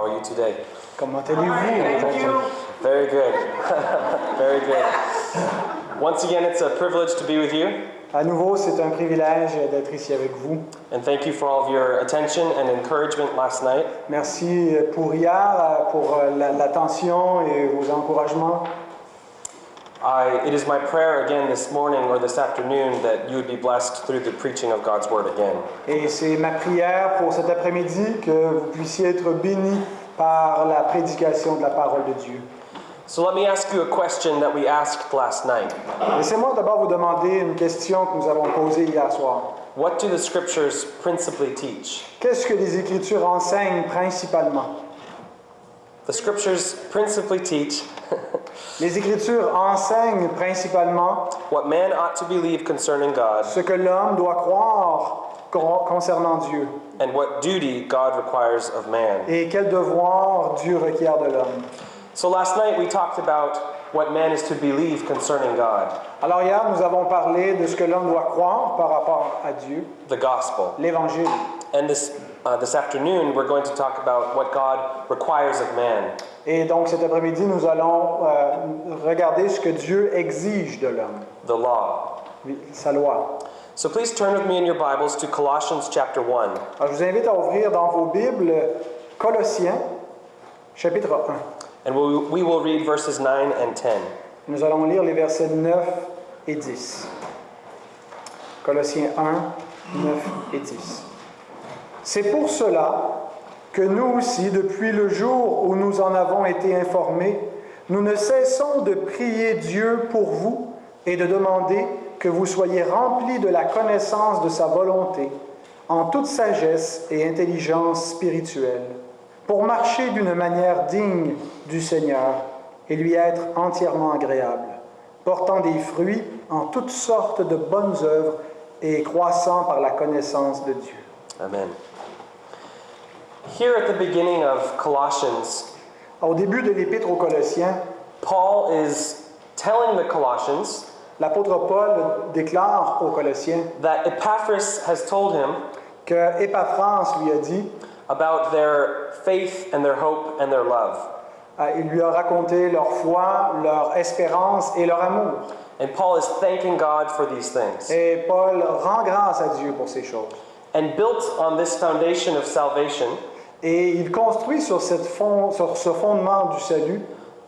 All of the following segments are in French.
How are you today? Comment allez-vous aujourd'hui? Very good. Very good. Once again, it's a privilege to be with you, À nouveau, c'est un privilège d'être ici avec vous. and thank you for all of your attention and encouragement last night. Merci pour hier, pour euh, la- l'attention et vos encouragements. I, it is my prayer again this morning or this afternoon that you would be blessed through the preaching of God's Word again. Et c'est ma prière pour cet après-midi que vous puissiez être bénis par la prédication de la parole de Dieu. So let me ask you a question that we asked last night. Laissez-moi d'abord vous demander une question que nous avons posée hier soir. What do the Scriptures principally teach? Qu'est-ce que les Écritures enseignent principalement? The Scriptures principally teach Les Écritures enseignent principalement what man ought to believe concerning God ce que l'homme doit croire con- concernant Dieu and what duty God requires of man. et quel devoir Dieu requiert de l'homme. So last night we talked about what man is to believe concerning God, Alors hier, nous avons parlé de ce que l'homme doit croire par rapport à Dieu, the gospel. l'Évangile. And this, uh, this afternoon we're going to talk about what God requires of man. Et donc cet après-midi, nous allons euh, regarder ce que Dieu exige de l'homme, the law. sa loi. So please turn with me in your Bibles to Colossians chapter 1. Alors je vous invite à ouvrir dans vos Bibles Colossiens, chapitre 1. And we, we will read verses 9 and 10. Nous allons lire les versets 9 et 10. Colossiens 1, 9 et 10. C'est pour cela que nous aussi, depuis le jour où nous en avons été informés, nous ne cessons de prier Dieu pour vous et de demander que vous soyez remplis de la connaissance de sa volonté, en toute sagesse et intelligence spirituelle, pour marcher d'une manière digne du Seigneur et lui être entièrement agréable, portant des fruits en toutes sortes de bonnes œuvres et croissant par la connaissance de Dieu. Amen. Here at the beginning of Colossians, Au début de l'épître aux Colossiens, Paul is telling the Colossians l'apôtre Paul déclare aux Colossiens that Epaphras has told him que Épaphras lui a dit, about their faith and their hope and their love. euh, il lui a raconté leur foi, leur espérance et leur amour. And Paul is thanking God for these things. Et Paul rend grâce à Dieu pour ces choses. And built on this foundation of salvation, Et il construit sur, cette fond- sur ce fondement du salut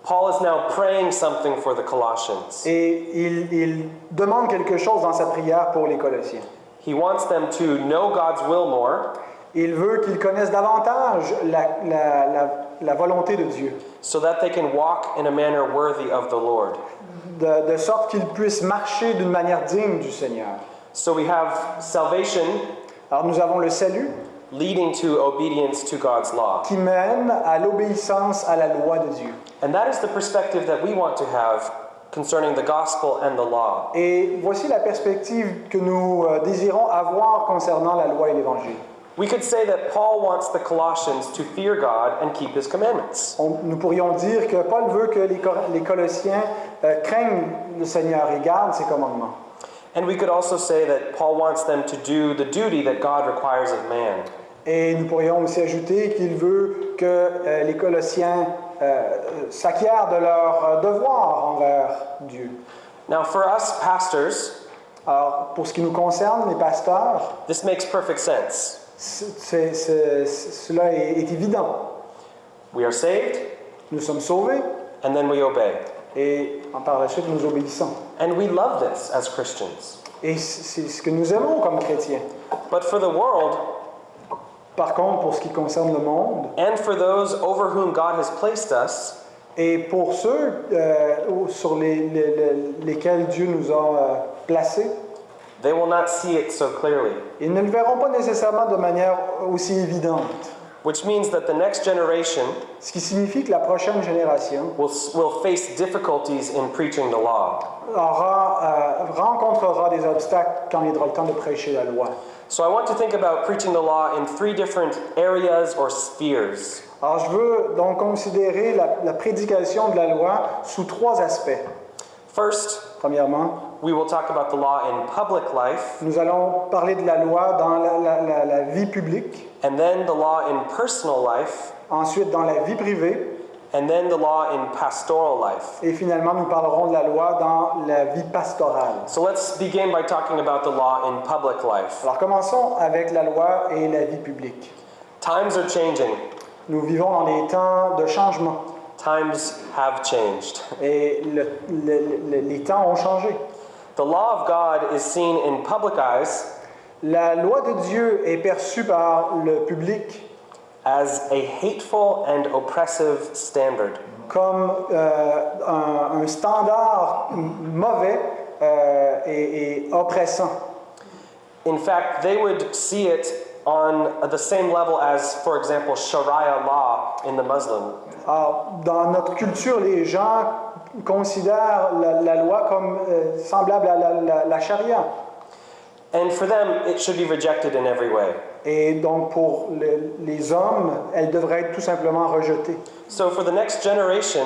Paul is now praying something for the Colossians. et il, il demande quelque chose dans sa prière pour les Colossiens. He wants them to know God's will more Il veut qu'ils connaissent davantage la, la- la- la volonté de Dieu, so that they can walk in a manner worthy of the Lord. de, de sorte qu'ils puissent marcher d'une manière digne du Seigneur. So we have salvation Alors nous avons le salut leading to obedience to God's law. qui mène à l'obéissance à la loi de Dieu. And that is the perspective that we want to have concerning the gospel and the law. Et voici la perspective que nous euh, désirons avoir concernant la loi et l'Évangile. We could say that Paul wants the Colossians to fear God and keep his commandments. On- nous pourrions dire que Paul veut que les, Cor- les Colossiens euh, craignent le Seigneur et gardent ses commandements. And we could also say that Paul wants them to do the duty that God requires of man. Et nous pourrions aussi ajouter qu'il veut que euh, les Colossiens euh, s'acquièrent de leur devoir envers Dieu. Now, for us pastors, Alors, pour ce qui nous concerne, les pasteurs, this makes perfect sense. c'est- c'est- cela est, est évident. We are saved, Nous sommes sauvés and then we obey. Et en par la suite nous obéissons. And we love this as Christians. Et c'est ce que nous aimons comme chrétiens. But for the world, Par contre, pour ce qui concerne le monde, and for those over whom God has placed us, et pour ceux euh, sur les- les- les- lesquels Dieu nous a euh, placés, they will not see it so clearly. ils ne le verront pas nécessairement de manière aussi évidente. Which means that the next generation Ce qui signifie que la prochaine génération will, will face difficulties in preaching the law. aura, euh, rencontrera des obstacles quand viendra le temps de prêcher la loi. So I want to think about preaching the law in three different areas or spheres. Alors je veux donc considérer la, la prédication de la loi sous trois aspects. First, Premièrement, we will talk about the law in public life, nous allons parler de la loi dans la, la- la- la vie publique. And then the law in personal life, ensuite dans la vie privée, and then the law in pastoral life. et finalement nous parlerons de la loi dans la vie pastorale. So let's begin by talking about the law in public life. Alors commençons avec la loi et la vie publique. Times are changing. Nous vivons dans des temps de changement Times have changed. et le- le- le- les temps ont changé. The law of God is seen in public eyes La loi de Dieu est perçue par le public as a hateful and oppressive standard. comme euh, un, un standard mauvais euh, et, et oppressant. In fact, they would see it on the same level as, for example, Sharia law in the Muslim. Alors, dans notre culture, les gens considèrent la, la loi comme euh, semblable à la, la- la charia. And for them, it should be rejected in every way. Et donc, pour le- les hommes, elle devrait être tout simplement rejetée. So for the next generation,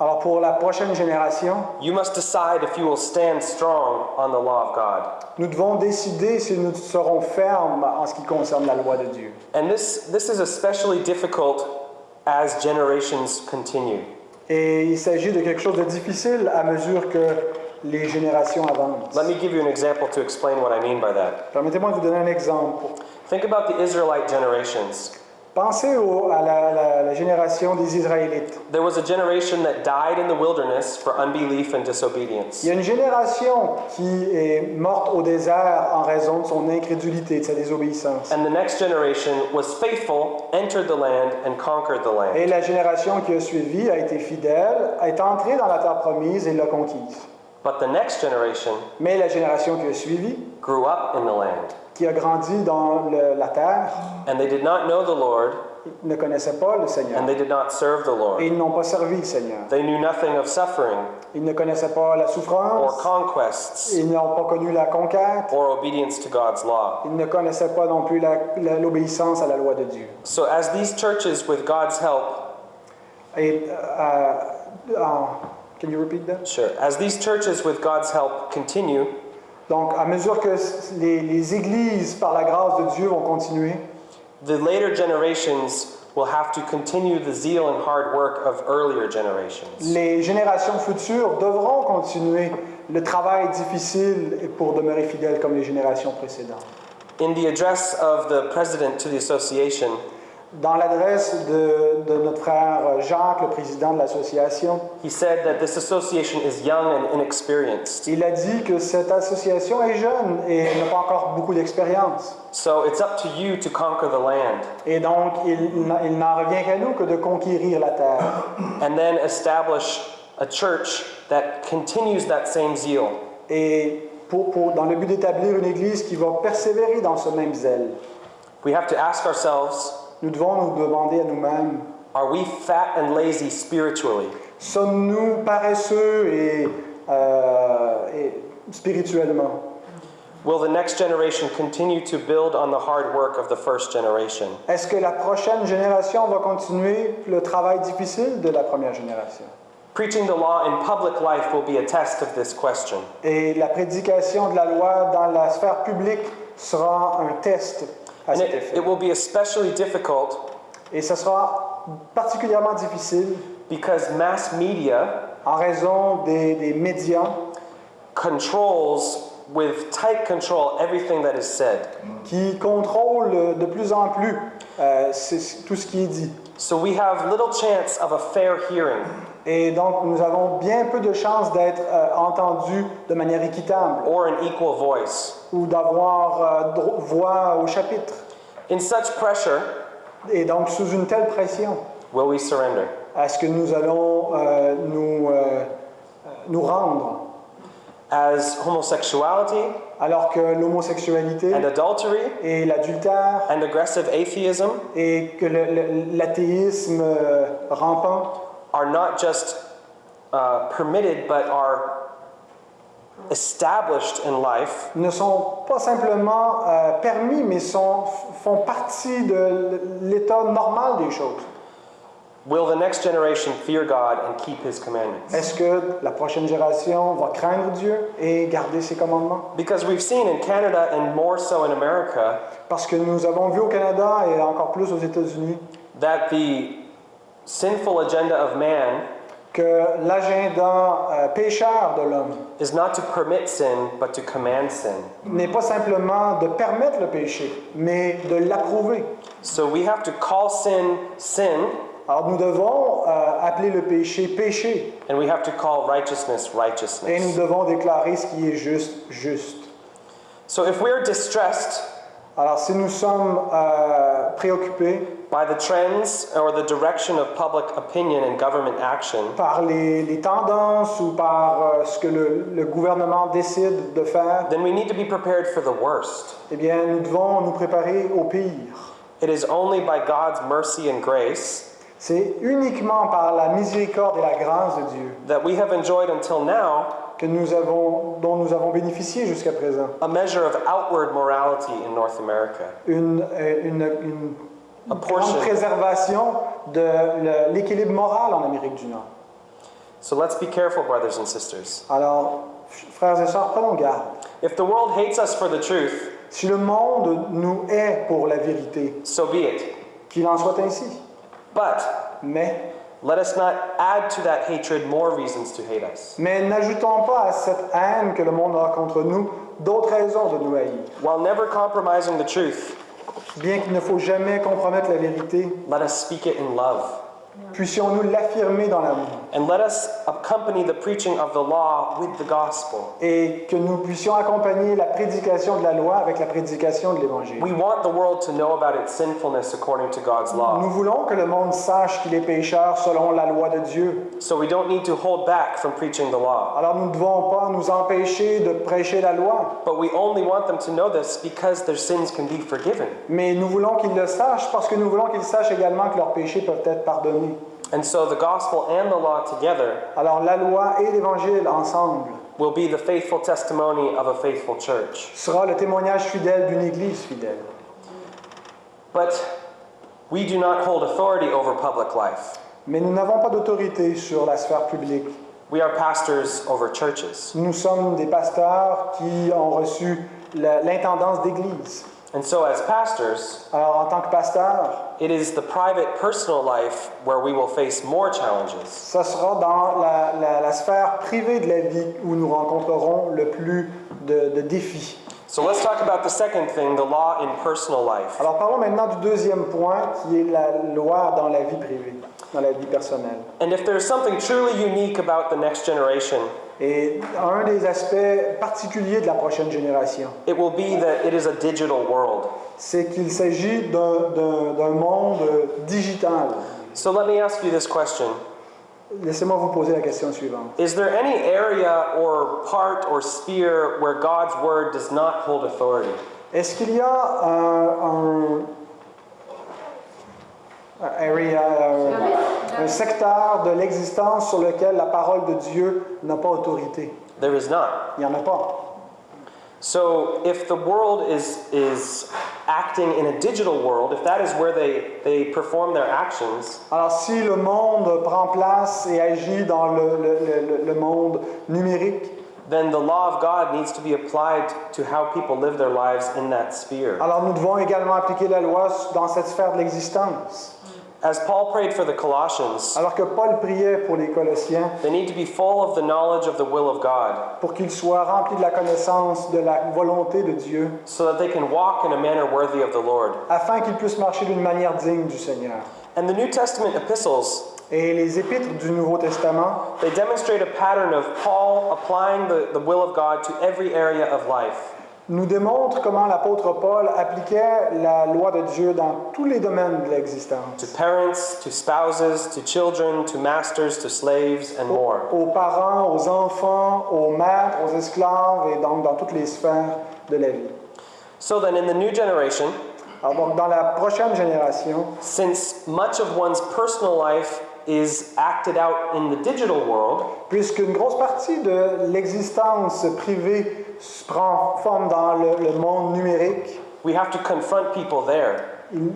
Alors, pour la prochaine génération, you must decide if you will stand strong on the law of God. nous devons décider si nous serons fermes en ce qui concerne la loi de Dieu. And this, this is especially difficult as generations continue. Et il s'agit de quelque chose de difficile à mesure que les générations avancent. Let me give you an example to explain what I mean by that. Permettez-moi de vous donner un exemple. Think about the Israelite generations. Pensez au- à la, la- la génération des Israélites. There was a generation that died in the wilderness for unbelief and disobedience. Il y a une génération qui est morte au désert en raison de son incrédulité, de sa désobéissance. And the next generation was faithful, entered the land, and conquered the land. Et la génération qui a suivi a été fidèle, est entrée dans la terre promise et l'a conquise. But the next generation Mais la génération qui a suivi, grew up in the land, qui a grandi dans le- la terre, and they did not know the Lord, ne connaissait pas le Seigneur. and they did not serve the Et Lord. ils n'ont pas servi le Seigneur. They knew nothing of suffering Ils ne connaissaient pas la or souffrance, conquests ils n'ont pas connu la conquête, or obedience to God's law. ils ne connaissaient pas non plus la- la- l'obéissance à la loi de Dieu. So, as these churches, with God's help, Et, euh, euh en- can you repeat that? sure, as these churches, with God's help, continue, Donc, à mesure que les églises, par la grâce de Dieu, vont continuer, the later generations will have to continue the zeal and hard work of earlier generations. les générations futures devront continuer le travail difficile pour demeurer fidèles comme les générations précédentes. In the address of the president to the association, Dans l'adresse de, de notre frère Jacques, le président de l'association, he said that this association is young and inexperienced. il a dit que cette association est jeune et n'a pas encore beaucoup d'expérience. So it's up to you to conquer the land Et donc, il, n'en revient qu'à nous que de conquérir la terre and then establish a church that continues that same zeal. et pour, pour- dans le but d'établir une église qui va persévérer dans ce même zèle. We have to ask ourselves Nous devons nous demander à nous-mêmes, are we fat and lazy spiritually? sommes-nous paresseux et, euh, et spirituellement? Will the next generation continue to build on the hard work of the first generation? Est-ce que la prochaine génération va continuer le travail difficile de la première génération? Preaching the law in public life will be a test of this question. Et la prédication de la loi dans la sphère publique sera un test à cet it, effet. it will be especially difficult Et ce sera particulièrement difficile because mass media en raison des, des médias controls with tight control everything that is said. qui contrôlent de plus en plus euh, tout ce qui est dit. So we have little chance of a fair hearing Et donc, nous avons bien peu de chances d'être euh, entendus de manière équitable or an equal voice. Ou d'avoir euh, voix au chapitre. In such pressure, Et donc, sous une telle pression, will we surrender? est-ce que nous allons euh, nous, euh, nous rendre? As homosexuality alors que l'homosexualité and adultery et l'adultère and aggressive atheism et que l'athéisme euh, rampant are not just uh, permitted but are established in life, ne sont pas simplement euh, permis, mais sont, font partie de l'état normal des choses. will the next generation fear God and keep His commandments? Est-ce que la prochaine génération va craindre Dieu et garder ses commandements? Because we've seen in Canada and more so in America Parce que nous avons vu au Canada et encore plus aux États-Unis that the sinful agenda of man que l'agenda euh, pécheur de l'homme is not to permit sin, but to command sin. n'est pas simplement de permettre le péché, mais de l'approuver. So we have to call sin sin, Alors nous devons euh, appeler le péché péché and we have to call righteousness et nous righteousness. devons déclarer ce qui est juste juste. So if we're distressed Alors si nous sommes euh, préoccupés by the trends or the direction of public opinion and government action, par les, les tendances ou par euh, ce que le, le gouvernement décide de faire, then we need to be prepared for the worst. eh bien nous devons nous préparer au pire. It is only by God's mercy and grace C'est uniquement par la miséricorde et la grâce de Dieu that we have enjoyed until now que nous avons, dont nous avons bénéficié jusqu'à présent. a measure of outward morality in North America. Une, euh, une, une A grande préservation de l'équilibre moral en Amérique du Nord. So let's be careful, brothers and sisters. Alors, frères et sœurs, prenons garde. If the world hates us for the truth, Si le monde nous hait pour la vérité, so be it. qu'il en soit ainsi. But Mais, let us not add to that hatred more reasons to hate us. mais n'ajoutons pas à cette haine que le monde a contre nous d'autres raisons de nous haïr. While never compromising the truth, Bien qu'il ne faut jamais compromettre la vérité, let us speak it in love. Puissions-nous l'affirmer dans l'amour And let us accompany the preaching of the law with the gospel. et que nous puissions accompagner la prédication de la loi avec la prédication de l'Évangile. We want the world to know about its sinfulness according to God's Nous law. voulons que le monde sache qu'il est pécheur selon la loi de Dieu. So we don't need to hold back from preaching the law. Alors nous ne devons pas nous empêcher de prêcher la loi, But we only want them to know this because their sins can be forgiven. mais nous voulons qu'ils le sachent parce que nous voulons qu'ils sachent également que leurs péchés peuvent être pardonnés. And so the gospel and the law together Alors la loi et l'Évangile ensemble will be the faithful testimony of a faithful church. sera le témoignage fidèle d'une Église fidèle. But we do not hold authority over public life. Mais nous n'avons pas d'autorité sur la sphère publique. We are pastors over churches. Nous sommes des pasteurs qui ont reçu l'intendance d'Église. And so, as pastors, Alors en tant que pasteur, it is the private, personal life where we will face more challenges. ça sera dans la, la- la sphère privée de la vie où nous rencontrerons le plus de, de défis. So, let's talk about the second thing the law in personal life. Alors parlons maintenant du deuxième point qui est la loi dans la vie privée, dans la vie personnelle. And if there's something truly unique about the next generation, Et un des aspects particuliers de la prochaine génération, it will be that it is a digital world. c'est qu'il s'agit d'un- monde digital. So, let me ask you this question Laissez-moi vous poser la question suivante. Is there any area or part or sphere where God's word does not hold authority? Est-ce qu'il y a un area, un, un secteur de l'existence sur lequel la parole de Dieu n'a pas autorité? There is not. Il n'y en a pas. So, if the world is, is acting in a digital world, if that is where they, they perform their actions, Alors si le monde prend place et agit dans le, le- le- le monde numérique, then the law of God needs to be applied to how people live their lives in that sphere. alors nous devons également appliquer la loi dans cette sphère de l'existence. As Paul prayed for the Colossians, Alors que Paul priait pour les Colossiens, they need to be full of the knowledge of the will of God pour qu'ils soient remplis de la connaissance de la volonté de Dieu, so that they can walk in a manner worthy of the Lord. afin qu'ils puissent marcher d'une manière digne du Seigneur. And the New Testament epistles Et les épîtres du Nouveau Testament They demonstrate a pattern of Paul applying the, the will of God to every area of life. Nous démontrent comment l'apôtre Paul appliquait la loi de Dieu dans tous les domaines de To l'existence, parents, to spouses, to children, to masters, to slaves, and more. aux parents, aux enfants, aux maîtres, aux esclaves et donc dans toutes les sphères de la vie. So then, in the new generation, Alors donc dans la prochaine génération, since much of one's personal life is acted out in the digital world, puisqu'une grosse partie de l'existence privée prend forme dans le, le monde numérique, we have to confront people there. il,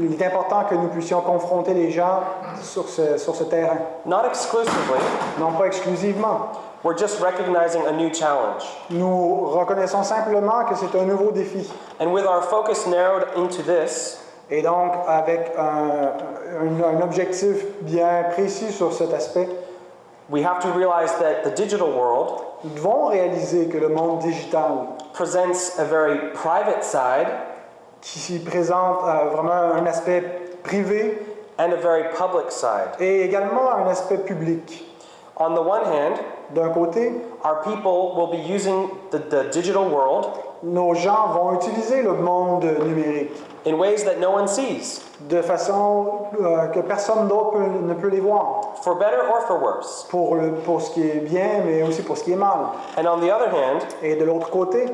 il est important que nous puissions confronter les gens sur ce, sur ce terrain, Not exclusively, non pas exclusivement. we're just recognizing a new challenge. Nous reconnaissons simplement que c'est un nouveau défi. And with our focus narrowed into this, Et donc, avec un, un- un objectif bien précis sur cet aspect, we have to realize that the digital world nous devons réaliser que le monde digital, presents a very private side qui présente euh, vraiment un aspect privé and a very public side. et également un aspect public. On the one hand, D'un côté, our people will be using the, the digital world nos gens vont utiliser le monde numérique in ways that no one sees, de façon euh, que personne d'autre ne peut les voir, for better or for worse. pour, le- pour ce qui est bien, mais aussi pour ce qui est mal. And on the other hand, Et de l'autre côté,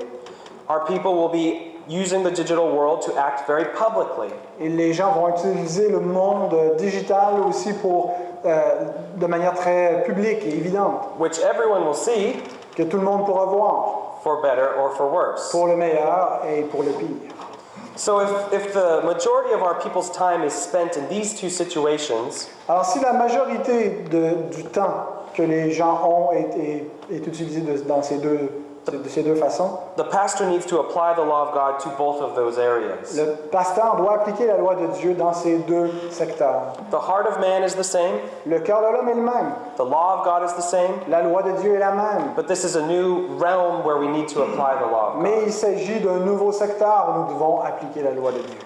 our people will be using the digital world to act very publicly. et les gens vont utiliser le monde digital aussi pour, euh, de manière très publique et évidente, which everyone will see que tout le monde pourra voir, for better or for worse. pour le meilleur et pour le pire. So if, if the majority of our people's time is spent in these two situations, Alors si la majorité de- du temps que les gens ont est, est- est utilisé de- dans ces deux, de ces deux façons, the pastor needs to apply the law of God to both of those areas. le pasteur doit appliquer la loi de Dieu dans ces deux secteurs. The heart of man is the same, Le cœur de l'homme est le même, the law of God is the same, la loi de Dieu est la même, but this is a new realm where we need to apply the law of God. mais il s'agit d'un nouveau secteur où nous devons appliquer la loi de Dieu.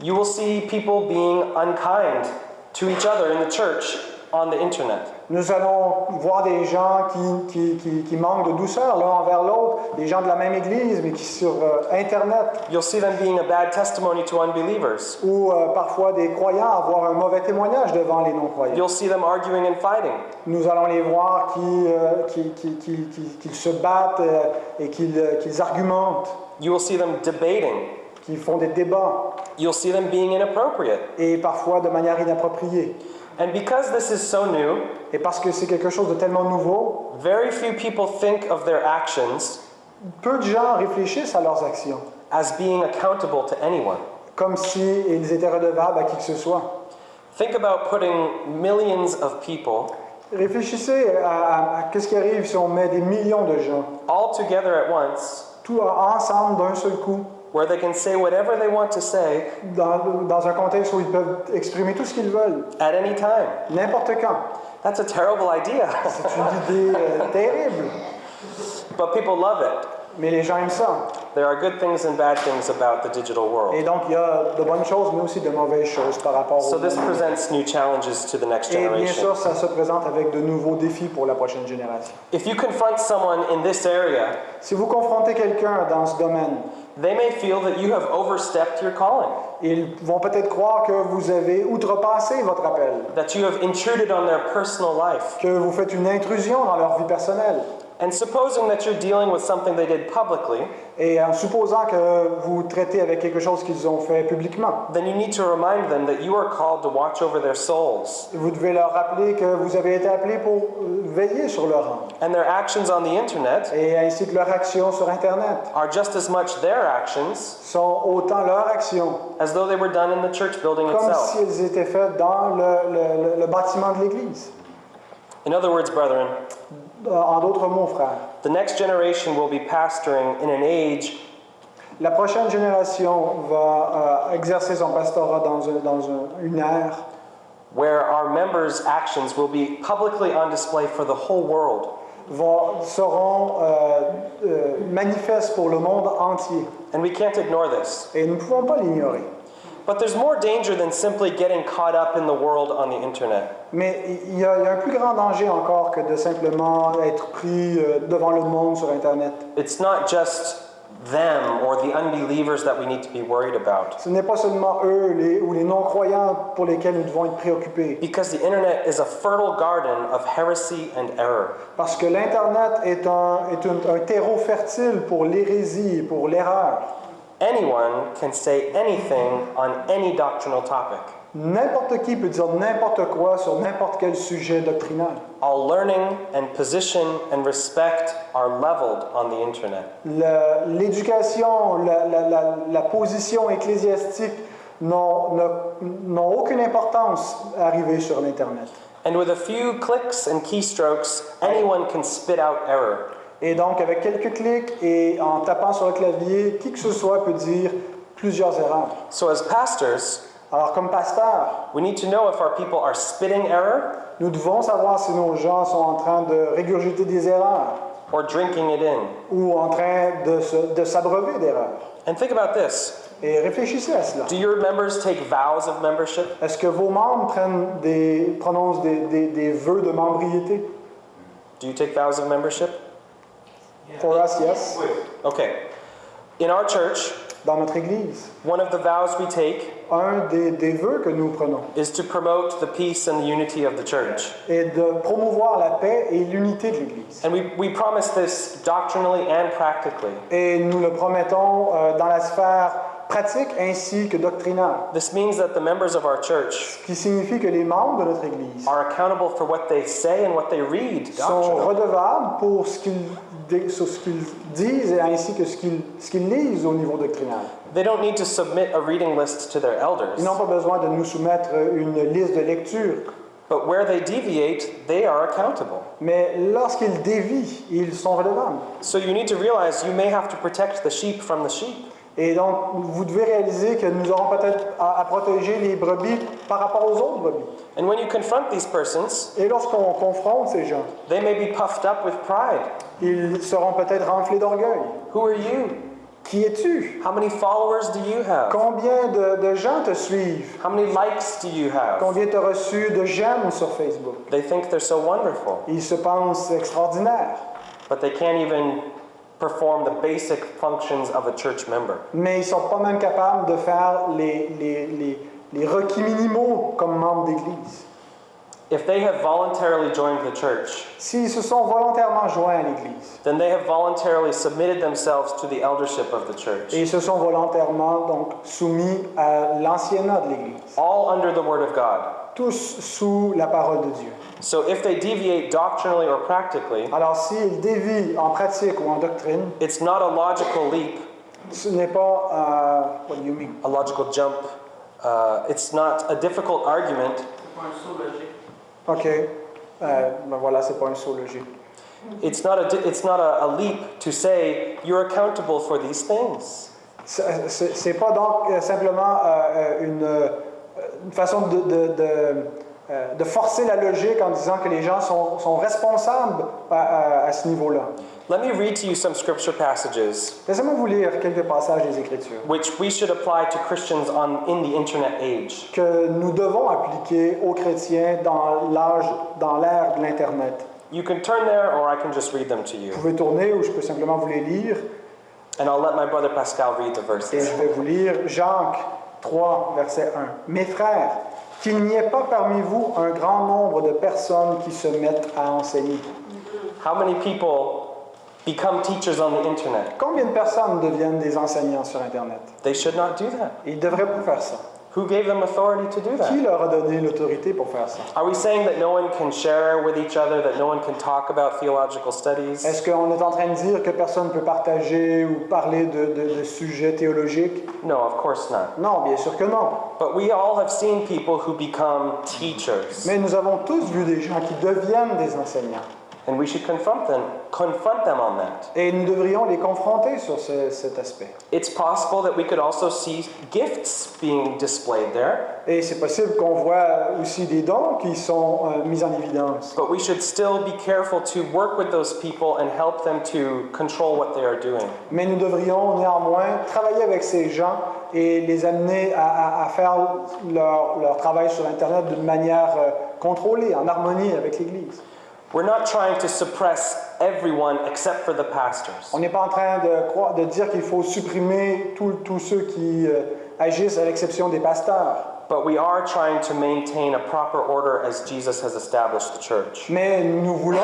You will see people being unkind to each other in the church on the internet. Nous allons voir des gens qui, qui- qui- qui manquent de douceur l'un envers l'autre, des gens de la même église, mais qui sur euh, Internet, You'll see them being a bad testimony to unbelievers. ou euh, parfois des croyants avoir un mauvais témoignage devant les non-croyants. You'll see them arguing and fighting. Nous allons les voir qui, euh, qui, qui- qui- qui- qu'ils se battent et qu'ils argumentent, You will see them debating. qui font des débats, You'll see them being inappropriate. et parfois de manière inappropriée. And because this is so new, Et parce que c'est quelque chose de tellement nouveau, very few people think of their actions peu de gens réfléchissent à leurs actions, as being accountable to anyone. comme s'ils étaient redevables à qui que ce soit. Think about putting millions of people Réfléchissez à, à- à qu'est-ce qui arrive si on met des millions de gens, all together at once, tout ensemble d'un seul coup, where they can say whatever they want to say dans, dans un contexte où ils peuvent exprimer tout ce qu'ils veulent, at any time. n'importe quand. That's a terrible idea, C'est une idée euh, terrible, but people love it. mais les gens aiment ça. There are good things and bad things about the digital Et world. donc, il y a de bonnes choses, mais aussi de mauvaises choses par rapport So au this monde. presents new challenges to the next Et bien generation. sûr, ça se présente avec de nouveaux défis pour la prochaine génération. If you confront someone in this area, Si vous confrontez quelqu'un dans ce domaine, they may feel that you have overstepped your calling, ils vont peut-être croire que vous avez outrepassé votre appel, that you have intruded on their personal life. que vous faites une intrusion dans leur vie personnelle. And supposing that you're dealing with something they did publicly, Et euh, en supposant que vous traitez avec quelque chose qu'ils ont fait publiquement, then you need to remind them that you are called to watch over their souls. vous devez leur rappeler que vous avez été appelé pour euh, veiller sur leur âme. And their actions on the internet Et ainsi que leurs actions sur Internet are just as much their actions sont autant leurs actions as though they were done in the church building comme itself. si elles étaient faites dans le, le- le- bâtiment de l'Église. In other words, brethren, Euh, En d'autres mots, frères, the next generation will be pastoring in an age la prochaine génération va euh, exercer son pastorat dans, un- dans un- une ère where our members' actions will be publicly on display for the whole world. va- seront euh, euh, manifestes pour le monde entier. And we can't ignore this. Et nous ne pouvons pas l'ignorer. But there's more danger than simply getting caught up in the world on the internet. Mais il y, y a un plus grand danger encore que de simplement être pris euh, devant le monde sur Internet. It's not just them or the unbelievers that we need to be worried about. Ce n'est pas seulement eux les, ou les non-croyants pour lesquels nous devons être préoccupés. Because the internet is a fertile garden of heresy and error. Parce que l'Internet est, un, est un, un terreau fertile pour l'hérésie et pour l'erreur. Anyone can say anything on any doctrinal topic. N'importe qui peut dire n'importe quoi sur n'importe quel sujet doctrinal. All learning and position and respect are leveled on the internet. L'éducation, la, la- la- la position ecclésiastique n'ont aucune importance arrivée sur l'Internet. And with a few clicks and keystrokes, anyone can spit out error. Et donc, avec quelques clics et en tapant sur le clavier, qui que ce soit peut dire plusieurs erreurs. So, as pastors, Alors comme pasteur, we need to know if our people are spitting error nous devons savoir si nos gens sont en train de régurgiter des erreurs or drinking it in. ou en train de, se- de s'abreuver d'erreurs. And think about this. Et réfléchissez à cela. Do your members take vows of membership? Est-ce que vos membres prennent des, prononcent des, des, des vœux de membriété? Do you take vows of membership? For us, yes. Okay. In our church, Dans notre Église, one of the vows we take un des, des vœux que nous prenons is to promote the peace and the unity of the church. est de promouvoir la paix et l'unité de l'Église. And we, we promise this doctrinally and practically. Et nous le promettons euh, dans la sphère pratique ainsi que doctrinale, This means that the members of our church ce qui signifie que les membres de notre Église are accountable for what they say and what they read sont redevables pour ce qu'ils dé- sur ce qu'ils disent et ainsi que ce qu'ils ce qu'ils lisent au niveau doctrinal. They don't need to submit a reading list to their elders, Ils n'ont pas besoin de nous soumettre une liste de lecture, but where they deviate, they are accountable. mais lorsqu'ils dévient, ils sont redevables. So you need to realize you may have to protect the sheep from the sheep. Et donc, vous devez réaliser que nous aurons peut-être à, à protéger les brebis par rapport aux autres brebis. And when you confront these persons, Et lorsqu'on confronte ces gens, they may be puffed up with pride. ils seront peut-être renflés d'orgueil. Who are you? Qui es-tu? How many followers do you have? Combien de, de gens te suivent? How many likes do you have? Combien tu as reçu de j'aime sur Facebook? They think they're so wonderful, Ils se pensent extraordinaires, but they can't even perform the basic functions of a church member. mais ils ne sont pas même capables de faire les, les, les, les requis minimaux comme membres d'Église. If they have voluntarily joined the church, S'ils se sont volontairement joints à l'Église then they have voluntarily submitted themselves to the eldership of the church, et ils se sont volontairement donc soumis à l'anciennat de l'Église, all under the Word of God. Tous sous la parole de Dieu. So if they deviate doctrinally or practically, Alors s'ils dévient en pratique ou en doctrine, it's not a logical leap, ce n'est pas euh, what do you mean? a logical jump. Uh, it's not a difficult argument. Ok, Euh, ben voilà, c'est pas un saut logique. It's not a, di- it's not a, a leap to say you're accountable for these things. C'est- C'est c'est pas donc euh, simplement euh, euh, une, une façon de, de, de, euh, de forcer la logique en disant que les gens sont, sont responsables à, à- à ce niveau-là. Let me read to you some scripture passages Laissez-moi vous lire quelques passages des Écritures which we should apply to Christians on, in the internet age. que nous devons appliquer aux chrétiens dans l'âge, dans l'ère de l'Internet. You can turn there or I can just read them to you. Vous pouvez tourner ou je peux simplement vous les lire And I'll let my brother Pascal read the et verses. je vais vous lire Jacques 3, verset 1. Mes frères, qu'il n'y ait pas parmi vous un grand nombre de personnes qui se mettent à enseigner. How many people become teachers on the internet? Combien de personnes deviennent des enseignants sur Internet? They should not do that. Ils ne devraient pas faire ça. Who gave them authority to do Qui that? leur a donné l'autorité pour faire ça? Are we saying that no one can share with each other, that no one can talk about theological studies? Est-ce qu'on est en train de dire que personne ne peut partager ou parler de, de- de sujets théologiques? No, of course not. Non, bien sûr que non. But we all have seen people who become teachers, Mais nous avons tous vu des gens qui deviennent des enseignants. And we should confront them, confront them on that. Et nous devrions les confronter sur ce- cet aspect. It's possible that we could also see gifts being displayed there, Et c'est possible qu'on voit aussi des dons qui sont euh, mis en évidence. but we should still be careful to work with those people and help them to control what they are doing. Mais nous devrions néanmoins travailler avec ces gens et les amener à, à- à faire leur, leur travail sur Internet d'une manière euh, contrôlée, en harmonie avec l'Église. We're not trying to suppress everyone except for the pastors. On n'est pas en train de, croire- de dire qu'il faut supprimer tous ceux qui euh, agissent à l'exception des pasteurs. But we are trying to maintain a proper order as Jesus has established the church. Mais nous voulons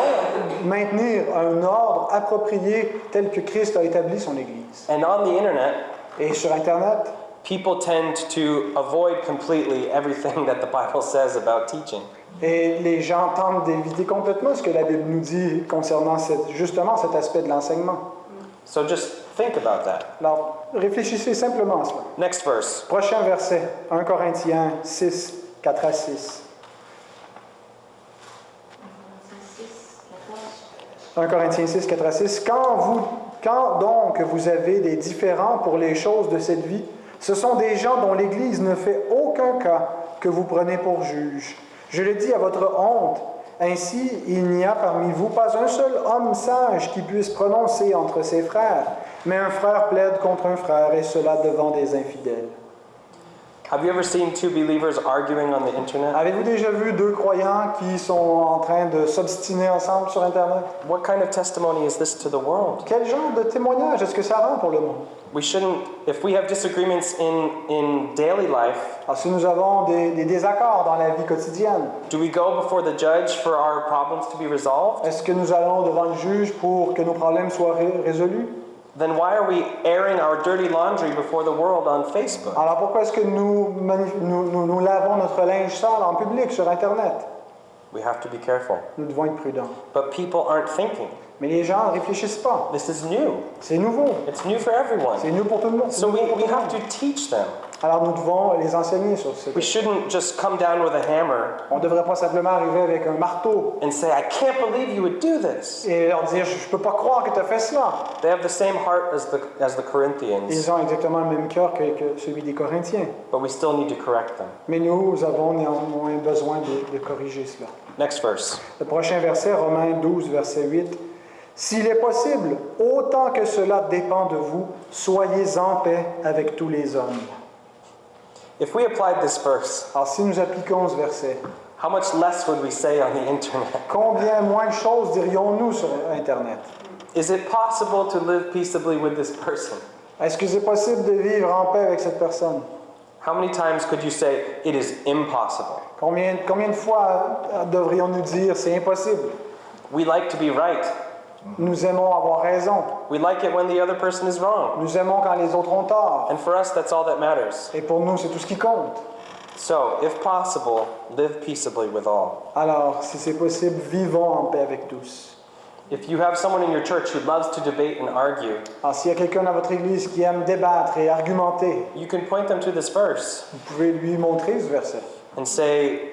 maintenir un ordre approprié tel que Christ a établi son Église. And on the internet, Et sur Internet, people tend to avoid completely everything that the Bible says about teaching. Et les gens tentent d'éviter complètement ce que la Bible nous dit concernant cette- justement cet aspect de l'enseignement. So just think about that. Alors, réfléchissez simplement à cela. Next verse. Prochain verset, 1 Corinthiens 6, 4 à 6. 1 Corinthiens 6, 4 à 6. Quand, vous, quand donc vous avez des différends pour les choses de cette vie, ce sont des gens dont l'Église ne fait aucun aucun cas que vous prenez pour juge. Je le dis à votre honte. Ainsi, il n'y a parmi vous pas un seul homme sage qui puisse prononcer entre ses frères, mais un frère plaide contre un frère, et cela devant des infidèles. Have you ever seen two believers arguing on the internet? Avez-vous déjà vu deux croyants qui sont en train de s'obstiner ensemble sur Internet? What kind of testimony is this to the world? Quel genre de témoignage est-ce que ça rend pour le monde? We shouldn't, if we have disagreements in, in daily life, Alors, si nous avons des, des désaccords dans la vie quotidienne, do we go before the judge for our problems to be resolved? est-ce que nous allons devant le juge pour que nos problèmes soient ré- résolus? Then why are we airing our dirty laundry before the world on Facebook? Alors pourquoi est-ce que nous, nous, nous- nous lavons notre linge sale en public sur Internet? We have to be careful. Nous devons être prudents. But people aren't thinking. Mais les gens ne réfléchissent pas. This is new. C'est nouveau. It's new for everyone. C'est nouveau pour tout le monde. So we, we have to teach them. Alors nous devons les enseigner sur ce We shouldn't just come down with a hammer On ne devrait pas simplement arriver avec un marteau and say, I can't believe you would do this. et leur dire Je ne peux pas croire que tu as fait cela. They have the same heart as the, as the Corinthians, Ils ont exactement le même cœur que, que celui des Corinthiens. but we still need to correct them. Mais nous avons néanmoins besoin de, de corriger cela. Next verse. Le prochain verset, Romains 12, verset 8. S'il est possible, autant que cela dépend de vous, soyez en paix avec tous les hommes. If we applied this verse, Alors si nous appliquons ce verset, how much less would we say on the internet? combien moins de choses dirions-nous sur Internet? Is it possible to live peaceably with this person? Est-ce que c'est possible de vivre en paix avec cette personne? How many times could you say, it is impossible? Combien, combien de fois devrions-nous dire c'est impossible? We like to be right. Nous aimons avoir raison. We like it when the other person is wrong. Nous aimons quand les autres ont tort. And for us, that's all that matters. Et pour nous, c'est tout ce qui compte. So, if possible, live peaceably with all. Alors, si c'est possible, vivons en paix avec tous. If you have someone in your church who loves to debate and argue, Alors, s'il y a quelqu'un dans votre église qui aime débattre et argumenter, you can point them to this verse vous pouvez lui montrer ce verset and say,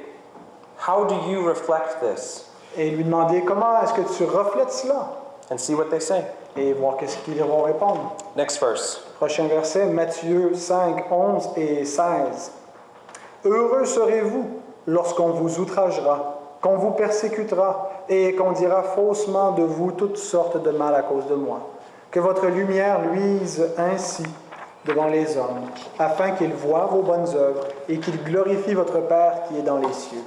How do you reflect this? Et lui demander comment est-ce que tu reflètes cela And see what they say. et voir qu'est-ce qu'ils vont répondre. Next verse. Prochain verset, Matthieu 5, 11 et 16. Heureux serez-vous lorsqu'on vous outragera, qu'on vous persécutera et qu'on dira faussement de vous toutes sortes de mal à cause de moi. Que votre lumière luise ainsi devant les hommes, afin qu'ils voient vos bonnes œuvres et qu'ils glorifient votre Père qui est dans les cieux.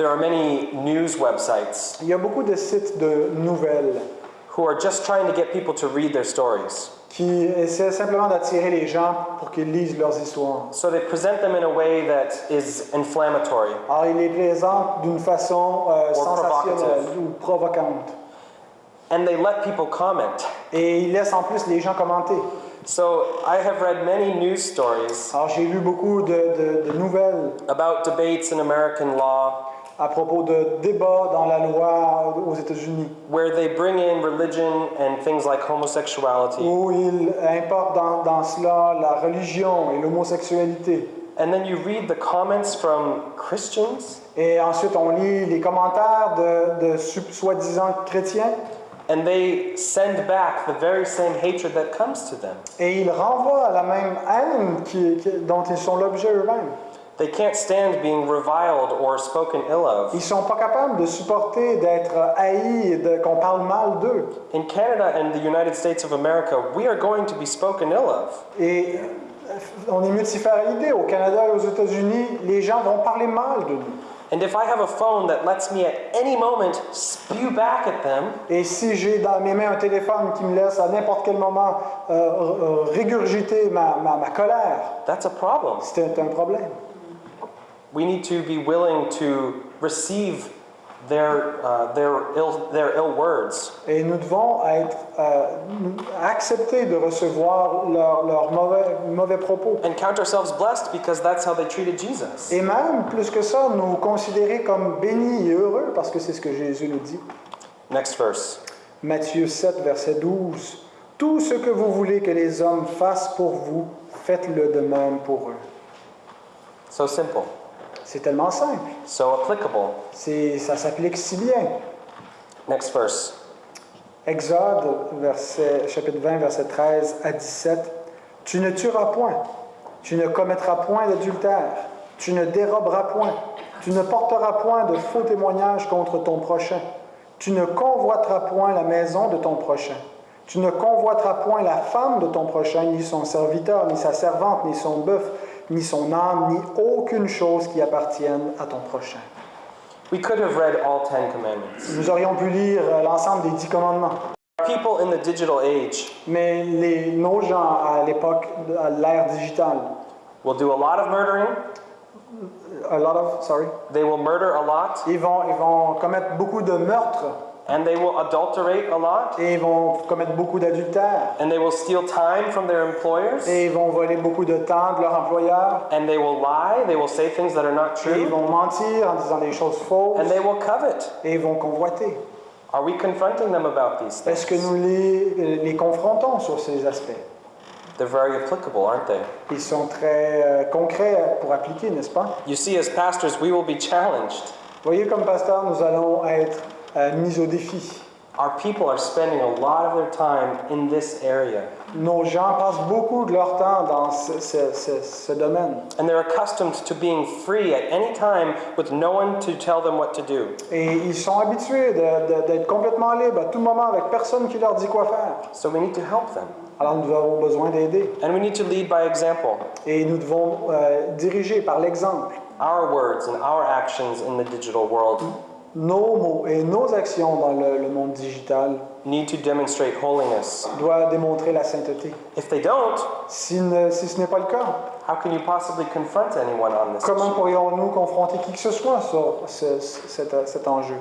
There are many news websites Il y a beaucoup de sites de nouvelles who are just trying to get people to read their stories. qui essaient simplement d'attirer les gens pour qu'ils lisent leurs histoires. So they present them in a way that is inflammatory. Alors, il les présente d'une façon euh, Or sensationnelle provocative. ou provocante. And they let people comment. Et il laisse en plus les gens commenter. So I have read many news stories Alors, j'ai lu beaucoup de, de- de nouvelles about debates in American law à propos de débats dans la loi aux États-Unis where they bring in religion and things like homosexuality. où il importe dans, dans cela la religion et l'homosexualité. And then you read the comments from Christians, Et ensuite, on lit les commentaires de, de soi-disant chrétiens and they send back the very same hatred that comes to them. et ils renvoient la même haine qui- qui- dont ils sont l'objet eux-mêmes. They can't stand being reviled or spoken ill of. Ils sont pas capables de supporter d'être haïs et qu'on parle mal d'eux. In Canada and the United States of America, we are going to be spoken ill of. Et euh, on est multifariété. Au Canada et aux États-Unis, les gens vont parler mal de nous. And if I have a phone that lets me at any moment spew back at them, Et si j'ai dans mes mains un téléphone qui me laisse à n'importe quel moment euh, euh, régurgiter ma, ma- ma colère, that's a problem. c'est un problème. We need to be willing to receive their, uh, their, ill, their ill words. Et nous devons être euh, accepter de recevoir leurs mauvais propos. And count ourselves blessed because that's how they treated Jesus. Et même, plus que ça, nous considérer comme bénis et heureux, parce que c'est ce que Jésus nous dit. Next verse. Matthieu 7, verset 12. Tout ce que vous voulez que les hommes fassent pour vous, faites-le de même pour eux. So simple, C'est tellement simple. so applicable. C'est, ça s'applique si bien. Next verse. Exode, verset, chapitre 20, verset 13 à 17. Tu ne tueras point. Tu ne commettras point d'adultère. Tu ne déroberas point. Tu ne porteras point de faux témoignages contre ton prochain. Tu ne convoiteras point la maison de ton prochain. Tu ne convoiteras point la femme de ton prochain, ni son serviteur, ni sa servante, ni son bœuf, ni son âme, ni aucune chose qui appartienne à ton prochain. We could have read all Ten Commandments. Nous aurions pu lire euh, l'ensemble des dix commandements. People in the digital age Mais les, nos gens à l'époque, à l'ère digitale, will do a lot of murdering, a lot of, sorry, they will murder a lot, ils vont, ils vont commettre beaucoup de meurtres and they will adulterate a lot, et ils vont commettre beaucoup d'adultères and they will steal time from their employers, et ils vont voler beaucoup de temps de leur employeur and they will lie, they will say things that are not et ils true, vont mentir en disant des choses fausses and they will covet. et ils vont convoiter. Are we confronting them about these Est-ce que things? nous les, les confrontons sur ces aspects? They're very applicable, aren't they? Ils sont très euh, concrets pour appliquer, n'est-ce pas? You see, as pastors, we will be challenged. Voyez, comme pasteur, nous allons être euh, mis au défi. Our people are spending a lot of their time in this area, Nos gens passent beaucoup de leur temps dans ce, ce- ce- ce domaine. and they're accustomed to being free at any time with no one to tell them what to do. Et ils sont habitués d'être complètement libres à tout moment avec personne qui leur dit quoi faire. So we need to help them. Alors nous avons besoin d'aider. And we need to lead by example. Et nous devons euh, diriger par l'exemple. Our words and our actions in the digital world Nos mots et nos actions dans le, le monde digital need to demonstrate holiness. doivent démontrer la sainteté. If they don't, Si, ne- si ce n'est pas le cas, how can you possibly confront anyone on this comment pourrions-nous confronter qui que ce soit sur ce- ce- cet, cet enjeu?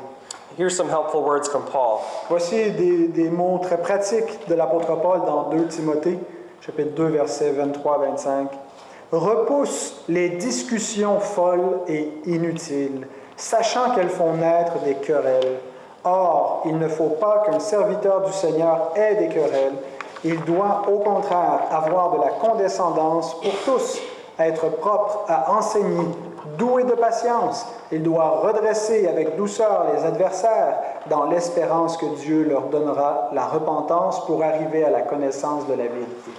Here's some helpful words from Paul. Voici des, des mots très pratiques de l'apôtre Paul dans 2 Timothée, chapitre 2, versets 23-25. Repousse les discussions folles et inutiles, sachant qu'elles font naître des querelles. Or, il ne faut pas qu'un serviteur du Seigneur ait des querelles. Il doit au contraire avoir de la condescendance pour tous, être propre à enseigner, doué de patience. Il doit redresser avec douceur les adversaires dans l'espérance que Dieu leur donnera la repentance pour arriver à la connaissance de la vérité.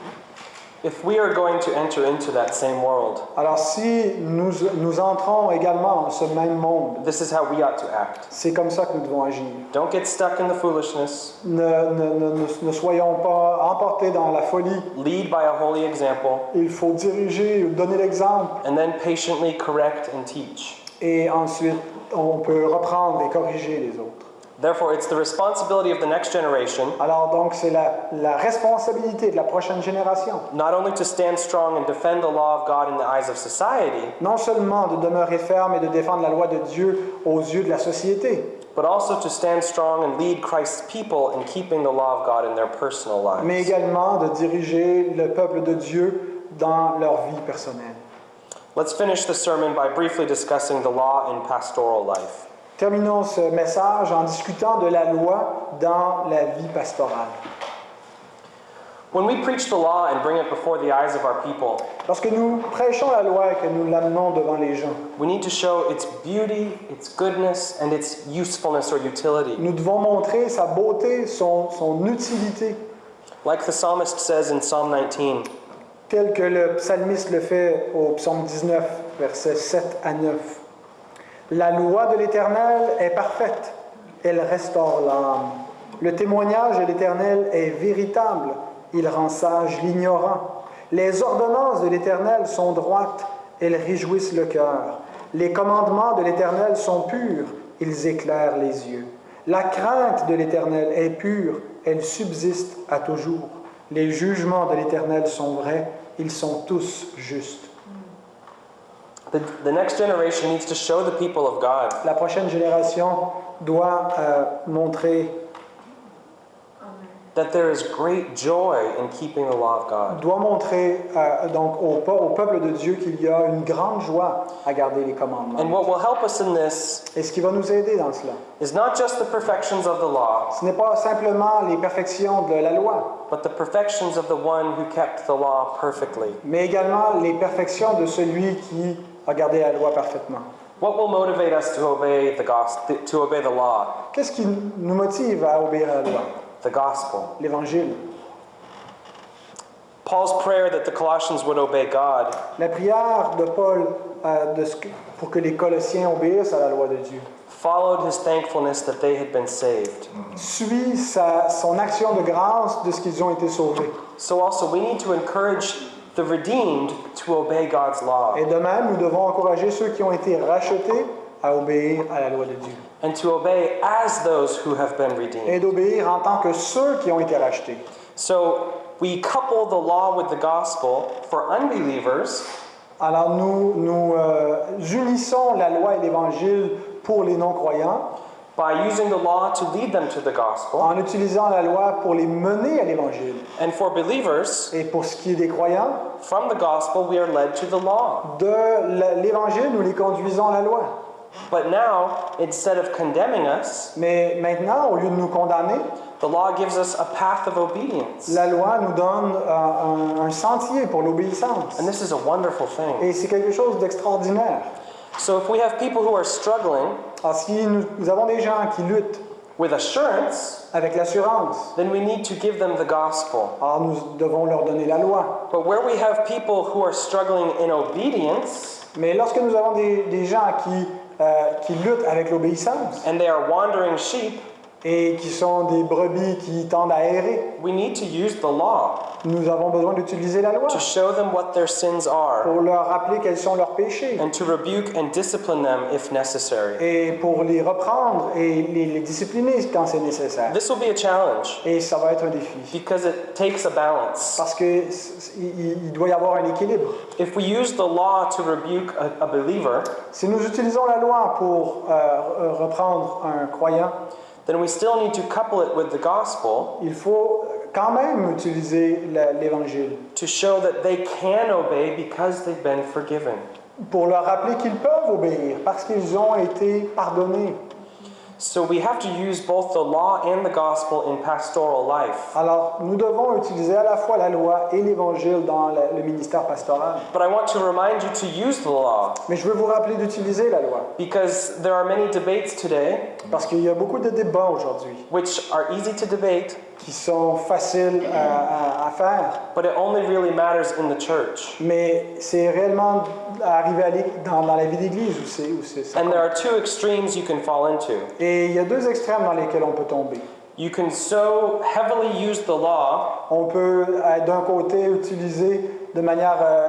If we are going to enter into that same world, Alors si nous, nous entrons également dans ce même monde, this is how we ought to act. c'est comme ça que nous devons agir. Don't get stuck in the foolishness. Ne, ne- ne- ne- soyons pas emportés dans la folie. Lead by a holy example, Il faut diriger, donner l'exemple and then patiently correct and teach. et ensuite on peut reprendre et corriger les autres. Therefore, it's the responsibility of the next generation Alors donc c'est la, la responsabilité de la prochaine génération, not only to stand strong and defend the law of God in the eyes of society, non seulement de demeurer ferme et de défendre la loi de Dieu aux yeux de la société, but also to stand strong and lead Christ's people in keeping the law of God in their personal lives. mais également de diriger le peuple de Dieu dans leur vie personnelle. Let's finish the sermon by briefly discussing the law in pastoral life. Terminons ce message en discutant de la loi dans la vie pastorale. When we preach the law and bring it before the eyes of our people, Lorsque nous prêchons la loi et que nous l'amenons devant les gens, we need to show its beauty, its goodness, and its usefulness or utility. nous devons montrer sa beauté, son, son utilité, Like the psalmist says in Psalm 19, tel que le psalmiste le fait au psaume 19, versets 7 à 9. La loi de l'Éternel est parfaite, elle restaure l'âme. Le témoignage de l'Éternel est véritable, il rend sage l'ignorant. Les ordonnances de l'Éternel sont droites, elles réjouissent le cœur. Les commandements de l'Éternel sont purs, ils éclairent les yeux. La crainte de l'Éternel est pure, elle subsiste à toujours. Les jugements de l'Éternel sont vrais, ils sont tous justes. The, the next generation needs to show the people of God. La prochaine génération doit euh, montrer, that there is great joy in keeping the law of God. doit montrer euh, donc au, pe- au peuple de Dieu qu'il y a une grande joie à garder les commandements. And what will help us in this Et ce qui va nous aider dans cela, is not just the perfections of the law, ce n'est pas simplement les perfections de la loi, but the perfections of the one who kept the law perfectly. mais également les perfections de celui qui a gardé la loi parfaitement. What will motivate us to obey the gospel, to obey the law, Qu'est-ce qui nous motive à obéir à la loi? The gospel? L'Évangile. Paul's prayer that the Colossians would obey God La prière de Paul euh, de ce que- pour que les Colossiens obéissent à la loi de Dieu followed his thankfulness that they had been saved. suit sa- son action de grâce de ce qu'ils ont été sauvés. So also we need to encourage the redeemed to obey God's law Et de même, nous devons encourager ceux qui ont été rachetés à obéir à la loi de Dieu. and to obey as those who have been redeemed. Et d'obéir en tant que ceux qui ont été rachetés. So we couple the law with the gospel for unbelievers Alors nous, nous euh, unissons la loi et l'évangile pour les non-croyants by using the law to lead them to the gospel. en utilisant la loi pour les mener à l'évangile. And for believers, Et pour ce qui est des croyants, from the gospel we are led to the law. de l'évangile, nous les conduisons à la loi. But now, instead of condemning us, Mais maintenant, au lieu de nous condamner, the law gives us a path of obedience. la loi nous donne un, un- un sentier pour l'obéissance. And this is a wonderful thing. Et c'est quelque chose d'extraordinaire. So if we have people who are struggling Alors si nous, nous avons des gens qui luttent with assurance, avec l'assurance, then we need to give them the gospel. alors nous devons leur donner la loi. But where we have people who are struggling in obedience Mais lorsque nous avons des, des gens qui, euh, qui luttent avec l'obéissance. And they are wandering sheep, et qui sont des brebis qui tendent à errer, we need to use the law nous avons besoin d'utiliser la loi to show them what their sins are pour leur rappeler quels sont leurs péchés and to rebuke and discipline them if necessary. et pour les reprendre et les, les discipliner quand c'est nécessaire. This will be a challenge Et ça va être un défi. because it takes a balance. Parce qu'il il doit y avoir un équilibre. If we use the law to rebuke a, a believer, Si nous utilisons la loi pour euh, reprendre un croyant, then we still need to couple it with the gospel il faut quand même utiliser l'évangile to show that they can obey because they've been forgiven. pour leur rappeler qu'ils peuvent obéir parce qu'ils ont été pardonnés. So we have to use both the law and the gospel in pastoral life. Alors, nous devons utiliser à la fois la loi et l'évangile dans le, le ministère pastoral. But I want to remind you to use the law Mais je veux vous rappeler d'utiliser la loi because there are many debates today parce qu'il y a beaucoup de débats aujourd'hui which are easy to debate, qui sont faciles à, à- à faire, but it only really matters in the church. mais c'est réellement arrivé à dans, dans la vie d'église où c'est où c'est ça. And there are two extremes you can fall into. Et il y a deux extrêmes dans lesquels on peut tomber. You can so heavily use the law On peut euh, d'un côté utiliser de manière euh,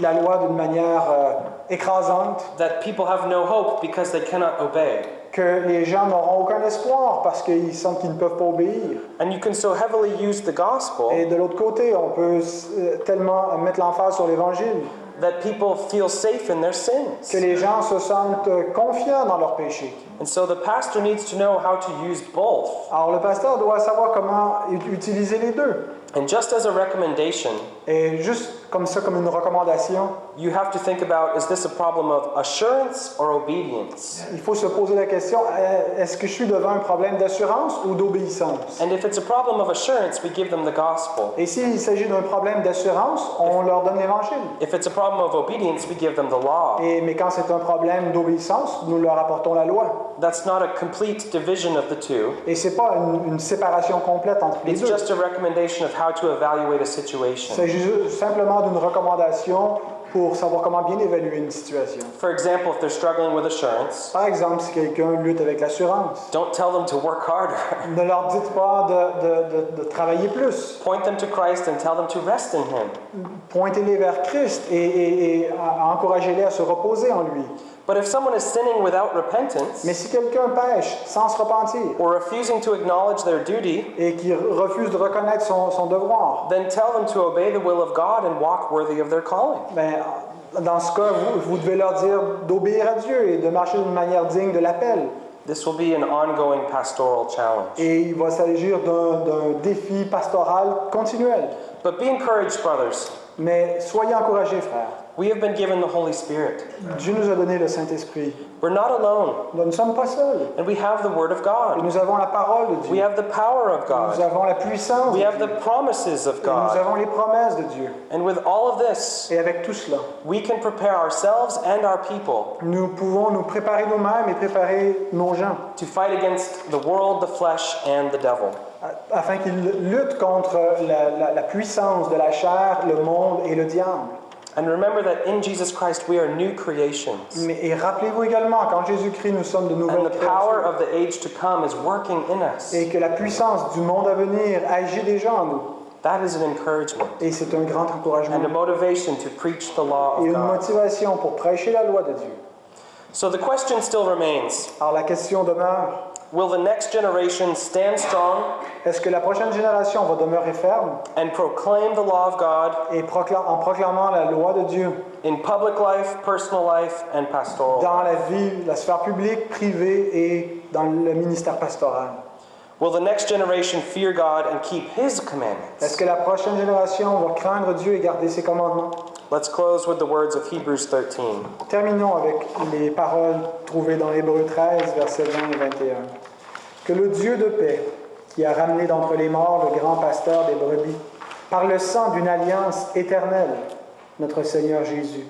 la loi d'une manière euh, écrasante, that people have no hope because they cannot obey. Que les gens n'auront aucun espoir parce qu'ils sentent qu'ils ne peuvent pas obéir. And you can so heavily use the gospel Et de l'autre côté, on peut euh, tellement mettre l'emphase sur l'évangile that people feel safe in their sins. que les gens se sentent euh, confiants dans leurs péchés. And so the pastor needs to know how to use both. Alors le pasteur doit savoir comment utiliser les deux. And just as a recommendation, Et juste comme ça, comme une recommandation, you have to think about is this a problem of assurance or obedience? il faut se poser la question, euh, est-ce que je suis devant un problème d'assurance ou d'obéissance? And if it's a problem of assurance, we give them the gospel. Et s'il s'agit d'un problème d'assurance, on leur donne l'évangile. If it's a problem of obedience, we give them the law. Et, mais quand c'est un problème d'obéissance, nous leur apportons la loi. That's not a complete division of the two. Et c'est pas une, une séparation complète entre les It's deux. just a recommendation of how to evaluate a situation. simplement d'une recommandation pour savoir comment bien évaluer une situation. For example, if they're struggling with assurance, Par exemple, si quelqu'un lutte avec l'assurance, don't tell them to work harder. ne leur dites pas de, de- de- de travailler plus. Point them to Christ and tell them to rest in Him. Pointez-les vers Christ et, et- et encouragez-les à se reposer en lui. But if someone is sinning without repentance Mais si quelqu'un pêche sans se repentir or refusing to acknowledge their duty, et qui refuse de reconnaître son, son devoir, then tell them to obey the will of God and walk worthy of their calling. ben, dans ce cas, vous, vous devez leur dire d'obéir à Dieu et de marcher d'une manière digne de l'appel. This will be an ongoing pastoral challenge. Et il va s'agir d'un défi pastoral continuel. But be encouraged, brothers. Mais soyez encouragés, frères. We have been given the Holy Spirit. Dieu nous a donné le Saint-Esprit. We're not alone, Nous ne sommes pas seuls. and we have the Word of Et God. nous avons la parole de We Dieu. have the power of Nous God. avons la puissance de We have Dieu. the promises of Et nous God. avons les promesses de Dieu. And with all of this, Et avec tout cela, we can prepare ourselves and our people nous pouvons nous préparer nous-mêmes et préparer nos gens to fight against the world, the flesh, and the devil. afin qu'ils luttent contre la, la- la puissance de la chair, le monde et le diable. And remember that in Jesus Christ we are new creations. Mais, et rappelez-vous également qu'en Jésus-Christ, nous sommes de And nouvelles the power of the age to come is working in us. et que la puissance du monde à venir agit déjà en nous. That is an encouragement Et c'est un grand encouragement and a motivation to preach the law et of une God. motivation pour prêcher la loi de Dieu. So the question still remains Alors la question demeure, Will the next generation stand strong est-ce que la prochaine génération va demeurer ferme and proclaim the law of God et procla- en proclamant la loi de Dieu in public life, personal life, and pastoral? dans la vie, la sphère publique, privée et dans le ministère pastoral? Will the next generation fear God and keep His Est-ce commandments? que la prochaine génération va craindre Dieu et garder ses commandements? Let's close with the words of Hebrews 13. Terminons avec les paroles trouvées dans Hébreux 13, versets 20 et 21. Que le Dieu de paix, qui a ramené d'entre les morts le grand pasteur des brebis, par le sang d'une alliance éternelle, notre Seigneur Jésus,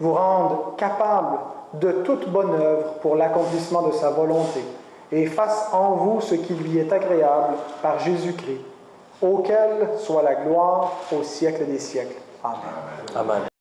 vous rende capable de toute bonne œuvre pour l'accomplissement de sa volonté, et fasse en vous ce qui lui est agréable par Jésus-Christ, auquel soit la gloire au siècle des siècles. Amen. Amen.